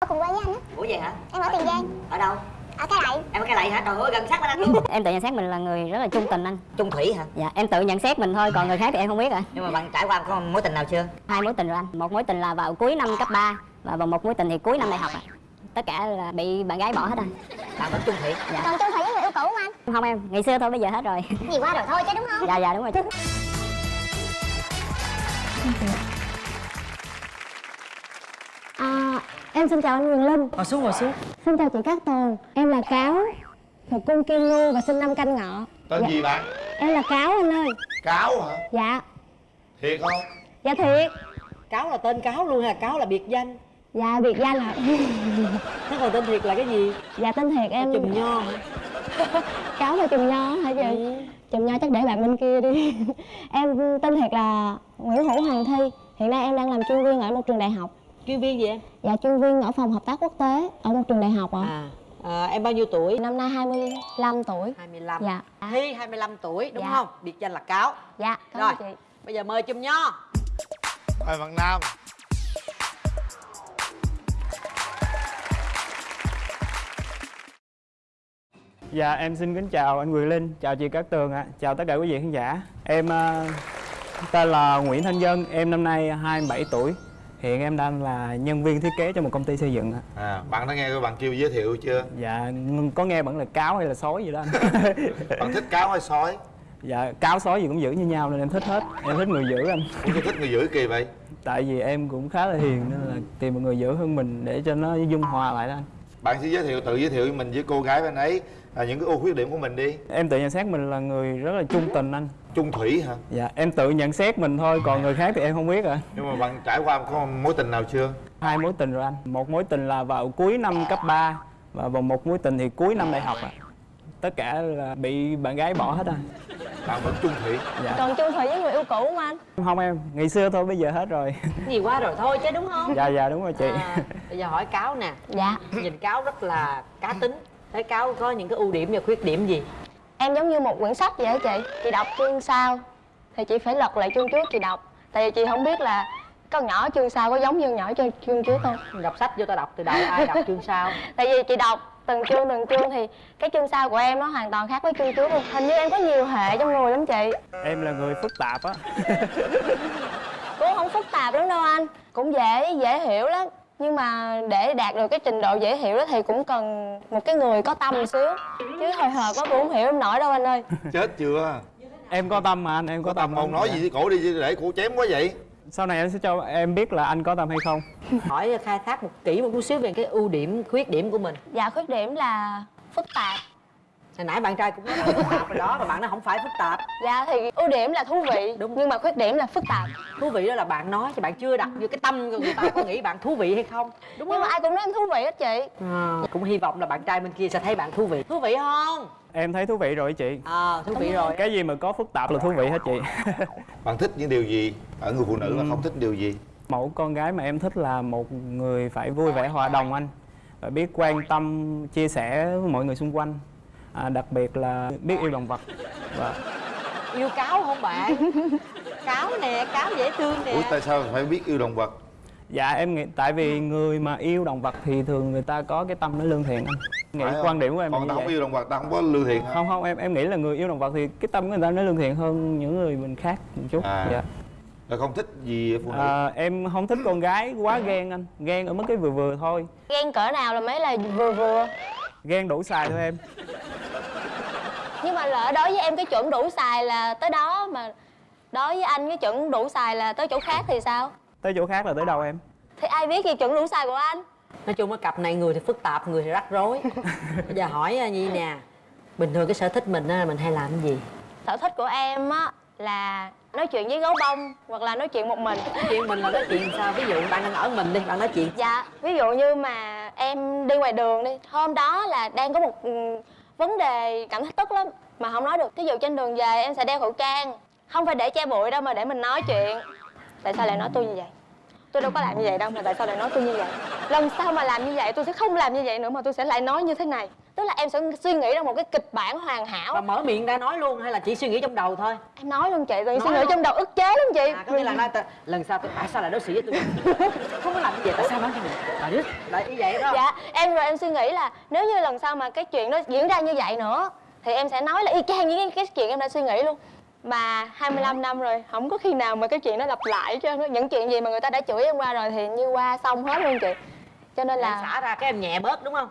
ở cùng quê với anh á. Ủa vậy hả? Em ở tiền giang. Ở đâu? Ở cái lậy. Em ở cái lậy hả? Trời ơi gần sát bên anh luôn. Em tự nhận xét mình là người rất là trung tình anh. Chung thủy hả? Dạ em tự nhận xét mình thôi còn người khác thì em không biết ạ nhưng mà bạn trải qua có mối tình nào chưa? Hai mối tình rồi anh. Một mối tình là vào cuối năm cấp 3 và một mối tình thì cuối năm đại học ạ. Tất cả là bị bạn gái bỏ hết anh. Bạn vẫn chung thủy? Dạ. Còn chung thủy với người yêu cũ không anh. Không em ngày xưa thôi bây giờ hết rồi. Gì qua rồi thôi chứ đúng không? Dạ dạ đúng rồi em xin chào anh Quyền Linh. Ngồi xuống ngồi xuống. Xin chào chị Cát Tường. Em là Cáo Thuộc cung Kim Ngưu và sinh năm canh ngọ. Tên Dạ. gì bạn? Em là Cáo anh ơi. Cáo hả? Dạ. Thiệt không? Dạ thiệt. Cáo là tên cáo luôn hay là cáo là biệt danh. Dạ biệt danh hả? Thế còn tên thiệt là cái gì? Dạ tên thiệt em. Chùm nho hả? Cáo là chùm nho hả chị? Ừ. Chùm nho chắc để bạn bên kia đi. Em tên thiệt là Nguyễn Hữu Hoàng Thi. Hiện nay em đang làm chuyên viên ở một trường đại học chuyên viên gì em? Dạ chuyên viên ở phòng hợp tác quốc tế Ở một trường đại học ạ. À, à em bao nhiêu tuổi? Năm nay 25 tuổi. 25 Dạ. Thi 25 tuổi đúng Dạ. không? Biệt danh là cáo. Dạ cảm rồi ơn chị. bây giờ mời chùm nho. Mời bạn nam. Dạ em xin kính chào anh Quyền Linh, chào chị Cát Tường ạ, chào tất cả quý vị khán giả. Em ờ, tên là Nguyễn Thanh Dân, em năm nay 27 tuổi. Hiện em đang là nhân viên thiết kế cho một công ty xây dựng ạ. à bạn đã nghe cái bạn kêu giới thiệu chưa Dạ có nghe vẫn là cáo hay là sói gì đó anh. bạn thích cáo hay sói dạ cáo sói gì cũng giữ như nhau nên em thích hết. Em thích người giữ anh. Ủa thích người giữ kỳ vậy Tại vì em cũng khá là hiền nên là tìm một người giữ hơn mình để cho nó dung hòa lại đó anh. bạn sẽ giới thiệu tự giới thiệu mình với cô gái bên ấy à, những cái ưu khuyết điểm của mình đi Em tự nhận xét mình là người rất là trung tình anh. Chung thủy hả? Dạ em tự nhận xét mình thôi còn người khác thì em không biết ạ. nhưng mà bạn trải qua có mối tình nào chưa? Hai mối tình rồi anh. Một mối tình là vào cuối năm cấp 3 và vào một mối tình thì cuối năm đại học ạ. Tất cả là bị bạn gái bỏ hết anh. Bạn vẫn chung thủy? Dạ. Còn chung thủy với người yêu cũ không anh? Không em ngày xưa thôi bây giờ hết rồi. Gì qua rồi thôi chứ đúng không? Dạ dạ đúng rồi chị. À, bây giờ hỏi cáo nè. Dạ. Nhìn cáo rất là cá tính. Thấy cáo có những cái ưu điểm và khuyết điểm gì Em giống như một quyển sách vậy á chị. Chị đọc chương sau Thì chị phải lật lại chương trước chị đọc. Tại vì chị không biết là con nhỏ chương sau có giống như nhỏ cho chương trước không? Đọc sách vô ta đọc từ đầu ai đọc chương sau? Tại vì chị đọc từng chương từng chương thì cái chương sau của em nó hoàn toàn khác với chương trước luôn. Hình như em có nhiều hệ trong người lắm chị. Em là người phức tạp á. Cũng không phức tạp lắm đâu anh. Cũng dễ dễ hiểu lắm nhưng mà để đạt được cái trình độ dễ hiểu đó thì cũng cần một cái người có tâm một xíu. Chứ hồi hộp quá cũng không hiểu em nổi đâu anh ơi. Chết chưa? Em có tâm mà anh em có, có tâm. Lắm. không nói gì với cổ đi để cổ chém quá vậy. Sau này em sẽ cho em biết là anh có tâm hay không. Hỏi khai thác một kỹ một chút xíu về cái ưu điểm khuyết điểm của mình. Dạ khuyết điểm là phức tạp hồi nãy bạn trai cũng nói là phức tạp rồi đó mà bạn nó không phải phức tạp. Dạ thì ưu điểm là thú vị Đúng. nhưng mà khuyết điểm là phức tạp. Thú vị đó là bạn nói cho bạn chưa đặt vô cái tâm người ta có nghĩ bạn thú vị hay không. Đúng nhưng không? mà ai cũng nói em thú vị hết chị. À, cũng hy vọng là bạn trai bên kia sẽ thấy bạn thú vị. Thú vị không? Em thấy thú vị rồi chị. Ờ thú vị rồi. Cái gì mà có phức tạp là thú vị hết chị. Bạn thích những điều gì? Ở người phụ nữ mà không thích điều gì? Mẫu con gái mà em thích là một người phải vui vẻ hòa đồng anh. Và biết quan tâm chia sẻ với mọi người xung quanh à, đặc biệt là biết yêu động vật. Và yêu cáo không bạn? Cáo nè cáo dễ thương nè. Ủa tại sao phải biết yêu động vật? Dạ em nghĩ tại vì người mà yêu động vật thì thường người ta có cái tâm nó lương thiện anh. Nghĩ Phải quan điểm của em là còn như ta không vậy. yêu động vật ta không có lương thiện hả? Không không em em nghĩ là người yêu động vật thì cái tâm của người ta nó lương thiện hơn những người mình khác một chút. À. dạ. rồi không thích gì phụ nữ? À, em không thích con gái quá ghen anh. Ghen ở mức cái vừa vừa thôi. Ghen cỡ nào là mấy là vừa vừa ghen đủ xài thôi em. Nhưng mà lỡ đối với em cái chuẩn đủ xài là tới đó mà đối với anh cái chuẩn đủ xài là tới chỗ khác thì sao? Tới chỗ khác là tới đâu em. Thì ai biết gì chuẩn đủ xài của anh? Nói chung cái cặp này người thì phức tạp người thì rắc rối. Bây giờ hỏi à, nhi nè bình thường cái sở thích mình á mình hay làm cái gì? Sở thích của em á là nói chuyện với gấu bông hoặc là nói chuyện một mình. Chuyện mình là nói chuyện sao? Ví dụ bạn đang ở mình đi bạn nói chuyện. Dạ ví dụ như mà em đi ngoài đường đi hôm đó là đang có một ừ, vấn đề cảm thấy tức lắm mà không nói được. Thí dụ trên đường về em sẽ đeo khẩu trang không phải để che bụi đâu mà để mình nói chuyện. Tại sao lại nói tôi như vậy? Tôi đâu có làm như vậy đâu mà tại sao lại nói tôi như vậy? Lần sau mà làm như vậy tôi sẽ không làm như vậy nữa mà tôi sẽ lại nói như thế này tức là em sẽ suy nghĩ ra một cái kịch bản hoàn hảo. Và mở miệng ra nói luôn hay là chỉ suy nghĩ trong đầu thôi? Em nói luôn chị rồi suy nghĩ luôn. trong đầu ức chế lắm chị. À có nghĩa là nói lần sau tôi tại sao lại đối xử với tôi? Không có làm gì vậy tại sao nói cho mình? Đứa lại như vậy đó. Dạ em rồi em suy nghĩ là nếu như lần sau mà cái chuyện đó diễn ra như vậy nữa thì em sẽ nói là y chang những cái, chuyện em đã suy nghĩ luôn. Mà 25 năm rồi không có khi nào mà cái chuyện đó lặp lại chứ những chuyện gì mà người ta đã chửi em qua rồi thì như qua xong hết luôn chị. Cho nên là là xả ra cái em nhẹ bớt đúng không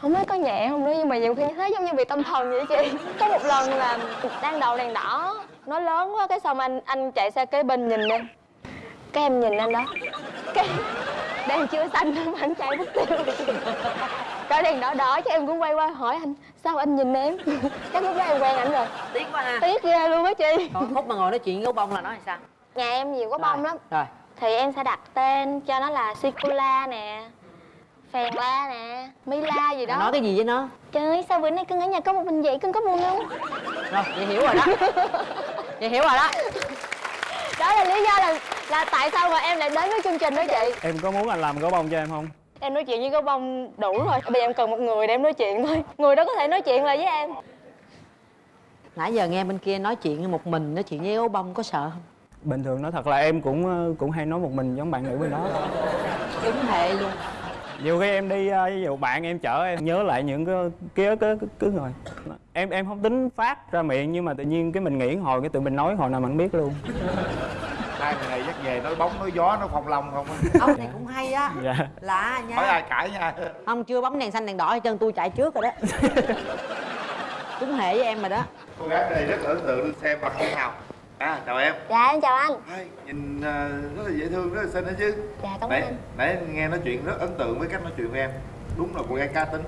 không biết có nhẹ không nữa nhưng mà nhiều khi thấy giống như bị tâm thần vậy chị. Có một lần là đang đầu đèn đỏ nó lớn quá cái xong anh anh chạy xe kế bên nhìn em. Cái em nhìn anh đó. Cái đèn chưa xanh mà anh chạy mất tiêu. Cái đèn đỏ đỏ chứ em cũng quay qua hỏi anh sao anh nhìn em? Chắc lúc đó em quen ảnh rồi. Tiếc quá ha. Tiếc ghê luôn á chị. Còn khúc mà ngồi nói chuyện với bông là nói sao? Nhà em nhiều có bông lắm. Rồi. Thì em sẽ đặt tên cho nó là Sikula nè Phèn La nè. Mila gì đó. nói cái gì với nó? Trời ơi, sao bữa nay cưng ở nhà có một mình vậy, cưng có buồn không? rồi vậy hiểu rồi đó. Vậy hiểu rồi đó. Đó là lý do là là tại sao mà em lại đến với chương trình đó chị. Em có muốn anh làm gấu bông cho em không? Em nói chuyện với gấu bông đủ rồi. Bây giờ em cần một người để em nói chuyện thôi. Người đó có thể nói chuyện lại với em. Nãy giờ nghe bên kia nói chuyện một mình nói chuyện với gấu bông có sợ không? Bình thường nói thật là em cũng ờ, cũng hay nói một mình giống bạn nữ bên đó. Đúng hệ luôn nhiều khi em đi ờ, ví dụ bạn em chở em nhớ lại những cái ký ức cứ cứ rồi em em không tính phát ra miệng nhưng mà tự nhiên cái mình nghĩ hồi cái tự mình nói hồi nào mình biết luôn. Hai người này dắt về nói bóng nói gió nói phong long không? Ông này cũng hay á. Dạ. Lạ nha. Hỏi ai cãi nha. Ông chưa bấm đèn xanh đèn đỏ hết trơn tôi chạy trước rồi đó. Đúng hệ với em rồi đó. Cô gái này rất là ấn tượng xem mặt như nào à chào em. Dạ, em chào anh. Hai, nhìn à, rất là dễ thương rất là xinh đó chứ. Dạ, cảm ơn nãy, anh nãy nghe nói chuyện rất ấn tượng với cách nói chuyện của em. Đúng là cô gái cá tính.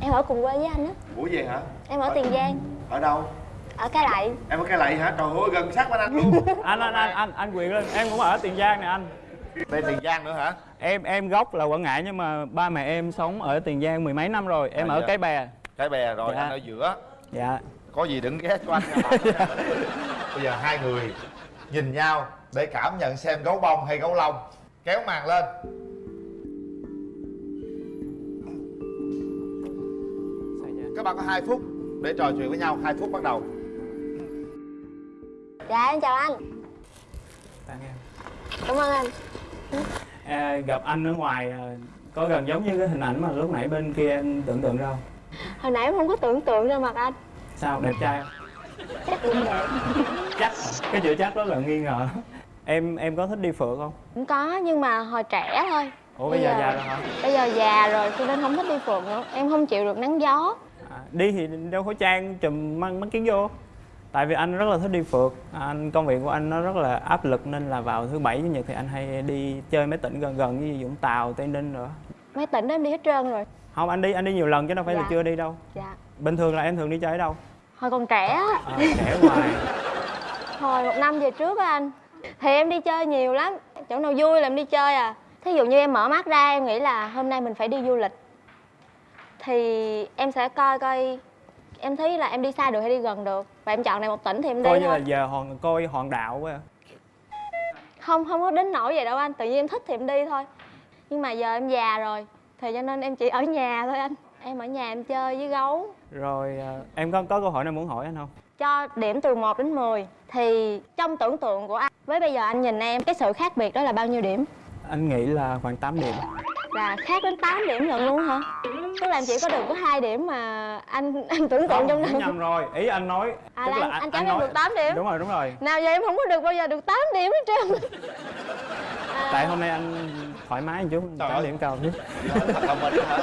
Em ở cùng quê với anh á. Ủa vậy hả? Em ở Tiền Giang. Ở đâu? Ở Cái Lậy em ở cái lậy hả? Trời ơi gần sát bên anh luôn. Anh anh anh anh anh quyền lên. Em cũng ở tiền giang nè anh. Đây tiền giang nữa hả? Em em gốc là quảng ngãi nhưng mà ba mẹ em sống ở tiền giang mười mấy năm rồi. Em À, ở dạ. cái bè. Cái bè rồi Dạ. anh ở giữa. Dạ. Có gì đừng ghé cho anh nha. Bạn. bây giờ hai người nhìn nhau để cảm nhận xem gấu bông hay gấu lông. Kéo màn lên. Các bạn có 2 phút để trò chuyện với nhau. 2 phút bắt đầu. Dạ, em chào anh. Tặng em. Cảm ơn anh. À, gặp anh ở ngoài à, có gần giống như cái hình ảnh mà lúc nãy bên kia em tưởng tượng ra không? Hồi nãy em không có tưởng tượng ra mặt anh. Sao đẹp trai không Chắc cái chữ chắc đó là nghi ngờ. Em em có thích đi phượt không? Cũng có, nhưng mà hồi trẻ thôi. Ủa bây giờ già rồi hả? Bây giờ già rồi cho nên không thích đi phượt nữa. Em không chịu được nắng gió. À, đi thì đeo khẩu trang chùm mang mắt kiến vô. Tại vì anh rất là thích đi phượt. Anh công việc của anh nó rất là áp lực nên là vào thứ bảy chủ nhật thì anh hay đi chơi mấy tỉnh gần gần như vũng tàu tây ninh nữa Mấy tỉnh đó em đi hết trơn rồi. Không anh đi anh đi nhiều lần chứ đâu phải là Dạ. chưa đi đâu. Dạ. Bình thường là em thường đi chơi ở đâu Hồi còn trẻ á. À, trẻ ngoài Hồi một năm về trước á anh. Thì em đi chơi nhiều lắm. Chỗ nào vui là em đi chơi à. Thí dụ như em mở mắt ra em nghĩ là hôm nay mình phải đi du lịch. Thì em sẽ coi coi Em thấy là em đi xa được hay đi gần được. Và em chọn này một tỉnh thì em đi coi như là thôi giờ hòn coi hòn đạo quá. À. Không, không có đến nỗi vậy đâu anh. Tự nhiên em thích thì em đi thôi. Nhưng mà giờ em già rồi Thì cho nên em chỉ ở nhà thôi anh Em ở nhà em chơi với gấu. Rồi à, em có có câu hỏi nào muốn hỏi anh không? Cho điểm từ 1 đến 10 thì trong tưởng tượng của anh với bây giờ anh nhìn em cái sự khác biệt đó là bao nhiêu điểm? Anh nghĩ là khoảng 8 điểm. Là khác đến 8 điểm lận luôn hả? Tức là em chỉ có được có hai điểm mà anh anh tưởng tượng trong Không, đầu nhầm rồi. Ý anh nói À, tức là anh- anh cảm thấy được 8 điểm. đúng rồi đúng rồi. Nào giờ em không có được bao giờ được 8 điểm hết trơn. À, tại hôm nay anh thoải mái một chút Trời 8 ơi. điểm cao chứ. Thật là mình hả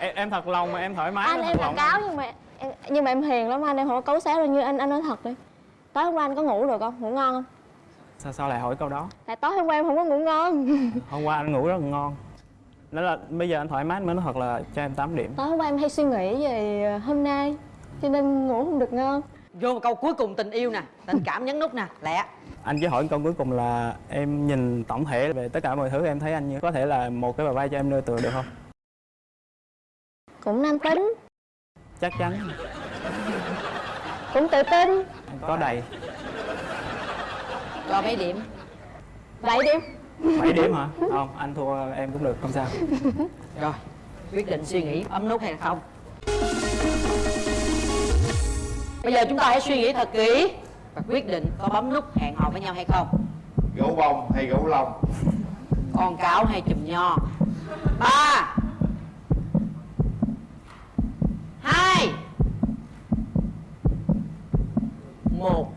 em, em thật lòng mà em thoải mái anh em là cáo nhưng mà em, nhưng mà em hiền lắm anh em không có cấu xé đâu như anh anh nói thật đi. Tối hôm qua anh có ngủ được không? Ngủ ngon không? Sao sao lại hỏi câu đó? Tại tối hôm qua em không có ngủ ngon. Hôm qua anh ngủ rất là ngon. Đó là bây giờ anh thoải mái mới nói thật là cho em 8 điểm. Tối hôm qua em hay suy nghĩ về hôm nay cho nên ngủ không được ngon. Vô một câu cuối cùng tình yêu nè tình cảm nhấn nút nè lẹ. Anh chỉ hỏi câu cuối cùng là em nhìn tổng thể về tất cả mọi thứ em thấy anh như có thể là một cái bờ vai cho em nương tựa được không cũng nam tính. Chắc chắn. Cũng tự tin. Có đầy. Cho mấy điểm? Vậy đi 7 điểm hả? Không anh thua em cũng được không sao. Rồi quyết định suy nghĩ ấm nút hay là không? Bây giờ chúng ta hãy suy nghĩ thật kỹ và quyết định có bấm nút hẹn hò với nhau hay không. Gấu bông hay gấu lông? Con cáo hay chùm nho? Ba hai. Một.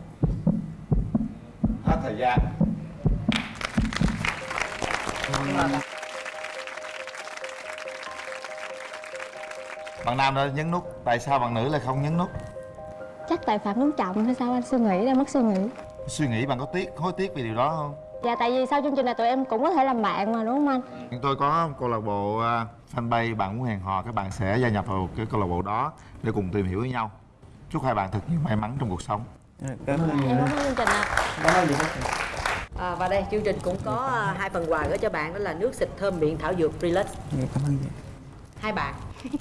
Hết thời gian. Bạn nam đã nhấn nút tại sao bạn nữ lại không nhấn nút? Chắc tại phạm đúng trọng hay sao anh suy nghĩ ra mất suy nghĩ. Suy nghĩ bạn có tiếc hối tiếc vì điều đó không dạ tại vì sau chương trình này tụi em cũng có thể làm bạn mà đúng không anh? Tôi có câu lạc bộ à, fanpage bạn muốn hẹn hò các bạn sẽ gia nhập vào cái câu lạc bộ đó để cùng tìm hiểu với nhau. Chúc hai bạn thật nhiều may mắn trong cuộc sống. Dạ, cảm ơn em cảm ơn chương trình ạ. Bích. à, và đây chương trình cũng có à, hai phần quà gửi cho bạn đó là nước xịt thơm miệng thảo dược Relax Dạ, cảm ơn chị hai bạn